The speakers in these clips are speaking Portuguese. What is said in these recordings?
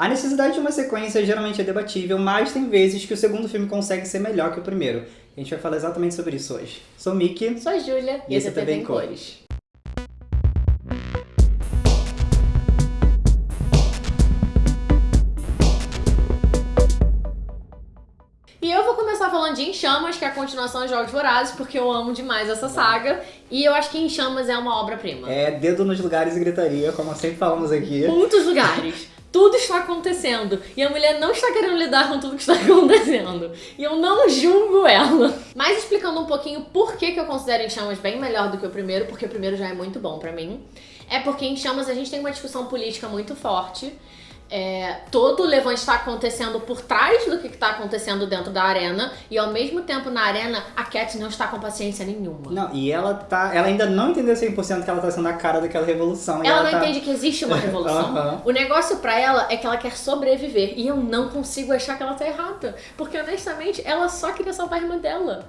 A necessidade de uma sequência geralmente é debatível, mas tem vezes que o segundo filme consegue ser melhor que o primeiro. A gente vai falar exatamente sobre isso hoje. Sou Mickey. Sou a Júlia. E esse é TV em Cores. E eu vou começar falando de Em Chamas, que é a continuação de Jogos Vorazes, porque eu amo demais essa saga. E eu acho que Em Chamas é uma obra-prima. É dedo nos lugares e gritaria, como sempre falamos aqui. Muitos lugares. Tudo está acontecendo. E a mulher não está querendo lidar com tudo que está acontecendo. E eu não julgo ela. Mas explicando um pouquinho por que, que eu considero Em Chamas bem melhor do que o primeiro, porque o primeiro já é muito bom pra mim. É porque em Chamas a gente tem uma discussão política muito forte. É, todo o levante está acontecendo por trás do que está acontecendo dentro da arena e ao mesmo tempo na arena a Cat não está com paciência nenhuma. Não, e ela tá. Ela ainda não entendeu 100% que ela tá sendo a cara daquela revolução. e Ela não tá... entende que existe uma revolução. Aham. O negócio pra ela é que ela quer sobreviver. E eu não consigo achar que ela tá errada. Porque honestamente, ela só queria salvar a irmã dela.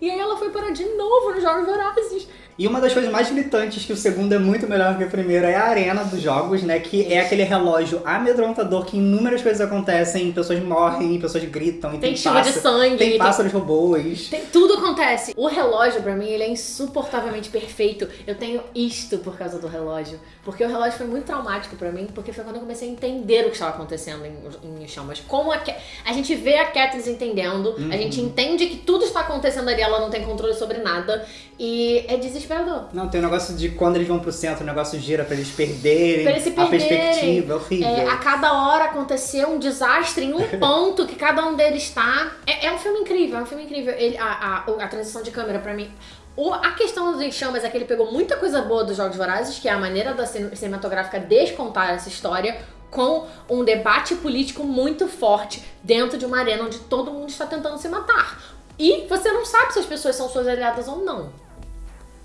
E aí ela foi parar de novo nos Jogos Vorazes. E uma das coisas mais gritantes que o segundo é muito melhor que o primeiro é a arena dos jogos, né? Que é aquele relógio amedrontador que inúmeras coisas acontecem, pessoas morrem, pessoas gritam, e Tem tem, chuva de sangue, tem tem- pássaros robôs. Tem- tudo acontece. O relógio, pra mim, ele é insuportavelmente perfeito. Eu tenho isto por causa do relógio. Porque o relógio foi muito traumático pra mim, porque foi quando eu comecei a entender o que estava acontecendo em, em Chamas. Como a, a gente vê a Katniss entendendo, a gente entende que tudo está acontecendo ali, ela não tem controle sobre nada. E é desesperador. Não, tem o negócio de quando eles vão pro centro, o negócio gira pra eles perderem, Pra eles se a perderem. perspectiva, é horrível. É, a cada hora aconteceu um desastre em um ponto que cada um deles está. É, é um filme incrível, é um filme incrível. Ele, a, a, a transição de câmera, pra mim. O- a questão dos chamas é que ele pegou muita coisa boa dos Jogos Vorazes, que é a maneira da cin- cinematográfica descontar essa história, com um debate político muito forte dentro de uma arena onde todo mundo está tentando se matar. E você não sabe se as pessoas são suas aliadas ou não.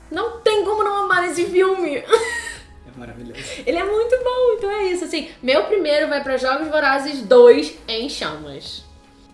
Não tem como não amar esse filme. É maravilhoso. Ele é muito bom, então é isso. Assim, meu primeiro vai pra Jogos Vorazes 2 em chamas.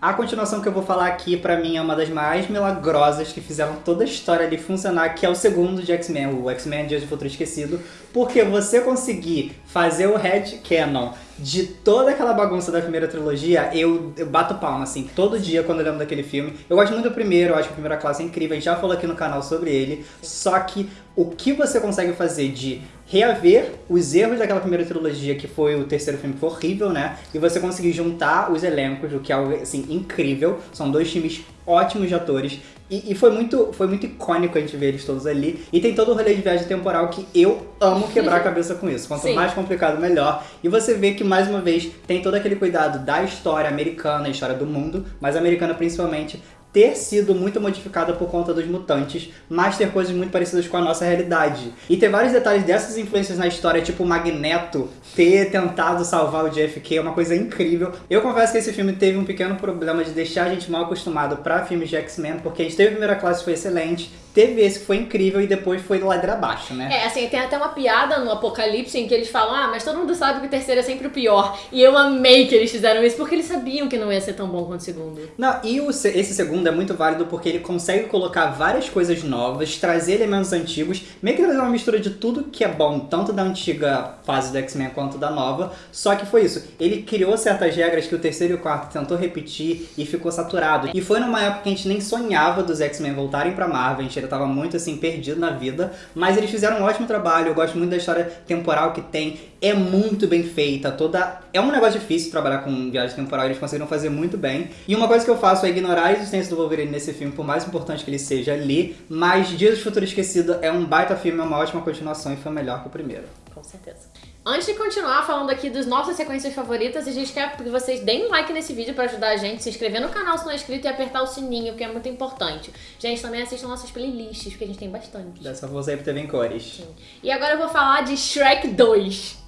A continuação que eu vou falar aqui, pra mim, é uma das mais milagrosas que fizeram toda a história ali funcionar, que é o segundo de X-Men, o X-Men Dias do Futuro Esquecido, porque você conseguir fazer o headcanon de toda aquela bagunça da primeira trilogia, eu, eu bato palma, assim, todo dia quando eu lembro daquele filme. Eu gosto muito do primeiro, eu acho que a primeira classe é incrível, a gente já falou aqui no canal sobre ele, só que o que você consegue fazer de reaver os erros daquela primeira trilogia, que foi o terceiro filme, que foi horrível, né? E você conseguir juntar os elencos, o que é algo, assim, incrível. São dois times ótimos de atores. E, e foi, muito, foi muito icônico a gente ver eles todos ali. E tem todo o rolê de viagem temporal que eu amo quebrar a cabeça com isso. Quanto Sim. mais complicado, melhor. E você vê que, mais uma vez, tem todo aquele cuidado da história americana, a história do mundo, mas americana principalmente, ter sido muito modificada por conta dos mutantes, mas ter coisas muito parecidas com a nossa realidade. E ter vários detalhes dessas influências na história, tipo o Magneto ter tentado salvar o JFK, é uma coisa incrível. Eu confesso que esse filme teve um pequeno problema de deixar a gente mal acostumado pra filmes de X-Men, porque a gente teve a primeira classe, foi excelente, teve esse que foi incrível e depois foi ladeira abaixo, né? É, assim, tem até uma piada no Apocalipse em que eles falam, ah, mas todo mundo sabe que o terceiro é sempre o pior. E eu amei que eles fizeram isso, porque eles sabiam que não ia ser tão bom quanto o segundo. Não, e o se- esse segundo é muito válido porque ele consegue colocar várias coisas novas, trazer elementos antigos, meio que trazer uma mistura de tudo que é bom, tanto da antiga fase do X-Men quanto da nova. Só que foi isso, ele criou certas regras que o terceiro e o quarto tentou repetir e ficou saturado. E foi numa época que a gente nem sonhava dos X-Men voltarem pra Marvel, a gente ainda tava muito assim perdido na vida, mas eles fizeram um ótimo trabalho. Eu gosto muito da história temporal que tem, é muito bem feita, toda é um negócio difícil trabalhar com viagem temporal, eles conseguiram fazer muito bem. E uma coisa que eu faço é ignorar a existência do Wolverine nesse filme, por mais importante que ele seja ali, mas Dias do Futuro Esquecido é um baita filme, é uma ótima continuação e foi melhor que o primeiro. Com certeza. Antes de continuar falando aqui das nossas sequências favoritas, a gente quer que vocês deem um like nesse vídeo pra ajudar a gente, se inscrever no canal se não é inscrito e apertar o sininho, porque é muito importante. Gente, também assistam nossas playlists, porque a gente tem bastante. Dessa vou sair pro TV em cores. E agora eu vou falar de Shrek 2.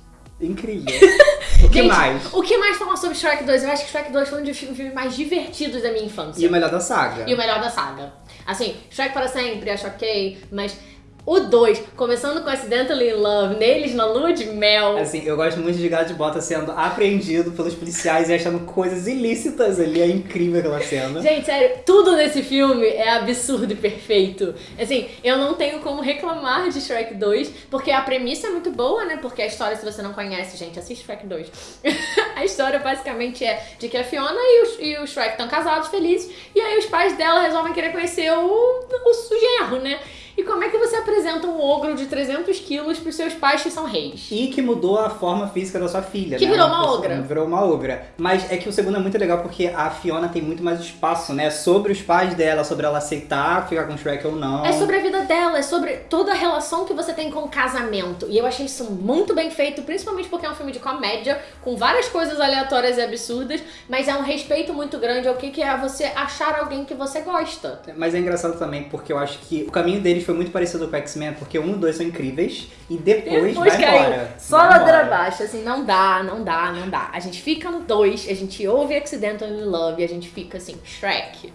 Incrível. O que Gente, mais? O que mais sobre Shrek 2? Eu acho que Shrek 2 foi um dos filmes mais divertidos da minha infância. E o melhor da saga. E o melhor da saga. Assim, Shrek para sempre, acho ok, mas O 2, começando com Accidentally in Love, neles na lua de mel. Assim, eu gosto muito de Gato de Bota sendo apreendido pelos policiais e achando coisas ilícitas ali. É incrível aquela cena. Gente, sério, tudo nesse filme é absurdo e perfeito. Assim, eu não tenho como reclamar de Shrek 2, porque a premissa é muito boa, né? Porque a história, se você não conhece, gente, assiste Shrek 2. a história basicamente é de que a Fiona e o, e o Shrek estão casados, felizes, e aí os pais dela resolvem querer conhecer o, o, o genro, né? E como é que você apresenta um ogro de 300 quilos pros seus pais que são reis? E que mudou a forma física da sua filha, Que né? virou uma pessoa- ogra. Virou uma ogra. Mas é que o segundo é muito legal porque a Fiona tem muito mais espaço, né? Sobre os pais dela, sobre ela aceitar ficar com o Shrek ou não. É sobre a vida dela, é sobre toda a relação que você tem com o casamento. E eu achei isso muito bem feito, principalmente porque é um filme de comédia, com várias coisas aleatórias e absurdas, mas é um respeito muito grande ao que que é você achar alguém que você gosta. Mas é engraçado também porque eu acho que o caminho deles foi muito parecido com o X-Men, porque um e dois são incríveis e depois, vai embora. Só Vai ladeira embora. abaixo, assim, não dá, não dá, não dá. A gente fica no 2, a gente ouve Accidental in Love e a gente fica assim, Shrek.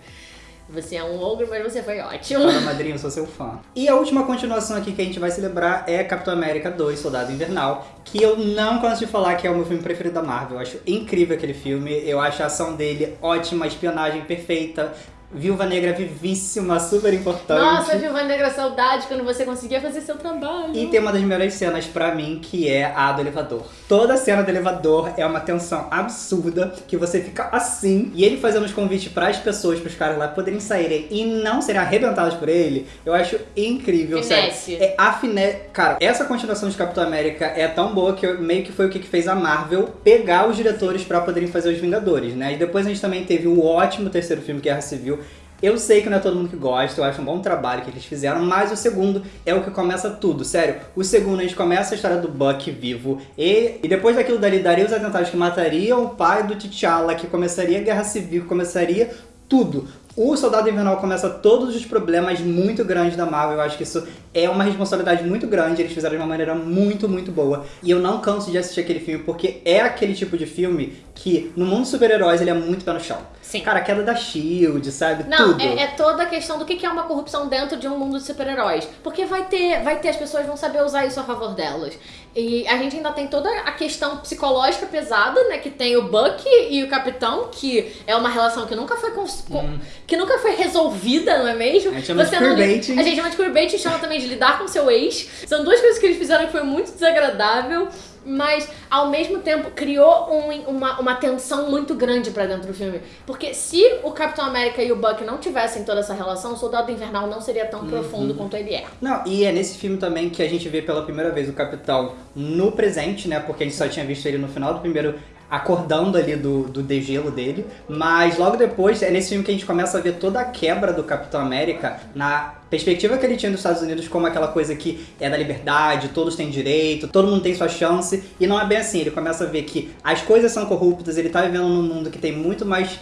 Você é um ogro, mas você foi ótimo. Fala, madrinha, eu sou seu fã. E a última continuação aqui que a gente vai celebrar é Capitão América 2, Soldado Invernal, que eu não canso de falar que é o meu filme preferido da Marvel. Eu acho incrível aquele filme, eu acho a ação dele ótima, a espionagem perfeita, Viúva Negra vivíssima, super importante. Nossa, Viúva Negra, saudade quando você conseguia fazer seu trabalho. E tem uma das melhores cenas pra mim, que é a do elevador. Toda cena do elevador é uma tensão absurda, que você fica assim, e ele fazendo os convites pras pessoas, pros caras lá poderem saírem e não serem arrebentados por ele, eu acho incrível, Finesse. sério. É a fine... Cara, essa continuação de Capitão América é tão boa que eu- meio que foi o que que fez a Marvel pegar os diretores pra poderem fazer os Vingadores, né? E depois a gente também teve o ótimo terceiro filme, Guerra Civil, eu sei que não é todo mundo que gosta, eu acho um bom trabalho que eles fizeram, mas o segundo é o que começa tudo, sério. O segundo a gente começa a história do Buck vivo, e, e depois daquilo dali daria os atentados que matariam o pai do T'Challa, que começaria a guerra civil, começaria tudo. O Soldado Invernal começa todos os problemas muito grandes da Marvel. Eu acho que isso é uma responsabilidade muito grande. Eles fizeram de uma maneira muito, muito boa. E eu não canso de assistir aquele filme, porque é aquele tipo de filme que, no mundo dos super-heróis, ele é muito pé no chão. Sim. Cara, a queda da SHIELD, sabe? Não, Tudo. é, é toda a questão do que é uma corrupção dentro de um mundo de super-heróis. Porque vai ter, vai ter, as pessoas vão saber usar isso a favor delas. E a gente ainda tem toda a questão psicológica pesada, né? Que tem o Buck e o Capitão, que é uma relação que nunca foi cons- com- que nunca foi resolvida, não é mesmo? A gente chama de não li- queerbaiting. A gente chama de queerbaiting e chama também de lidar com seu ex. São duas coisas que eles fizeram que foi muito desagradável. Mas, ao mesmo tempo, criou um- uma, uma tensão muito grande pra dentro do filme. Porque se o Capitão América e o Buck não tivessem toda essa relação, o Soldado Invernal não seria tão profundo quanto ele é. Não, e é nesse filme também que a gente vê pela primeira vez o Capitão no presente, né? Porque a gente só tinha visto ele no final do primeiro acordando ali do, do degelo dele. Mas logo depois, é nesse filme que a gente começa a ver toda a quebra do Capitão América na perspectiva que ele tinha dos Estados Unidos como aquela coisa que é da liberdade, todos têm direito, todo mundo tem sua chance. E não é bem assim, ele começa a ver que as coisas são corruptas, ele tá vivendo num mundo que tem muito mais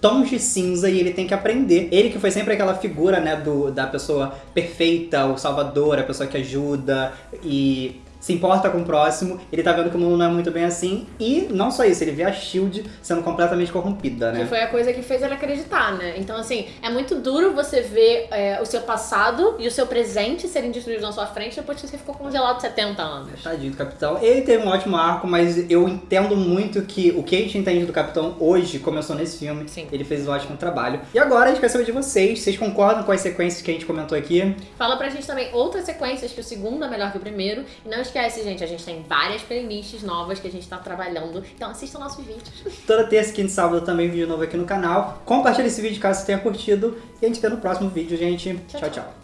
tons de cinza e ele tem que aprender. Ele que foi sempre aquela figura, né, do, da pessoa perfeita, o salvador, a pessoa que ajuda e se importa com o próximo, ele tá vendo que o mundo não é muito bem assim. E não só isso, ele vê a SHIELD sendo completamente corrompida, Que né? foi a coisa que fez ele acreditar, né? Então, assim, é muito duro você ver é, o seu passado e o seu presente serem destruídos na sua frente depois que você ficou congelado 70 anos. Tadinho do Capitão. Ele teve um ótimo arco, mas eu entendo muito que o que a gente entende do Capitão hoje começou nesse filme. Sim. Ele fez um ótimo trabalho. E agora a gente quer saber de vocês. Vocês concordam com as sequências que a gente comentou aqui? Fala pra gente também outras sequências, que o segundo é melhor que o primeiro. E não esquece, gente, a gente tem várias playlists novas que a gente tá trabalhando. Então assistam nossos vídeos. Toda terça, quinta e sábado também vídeo novo aqui no canal. Compartilha esse vídeo caso você tenha curtido. E a gente vê no próximo vídeo, gente. Tchau. tchau. tchau.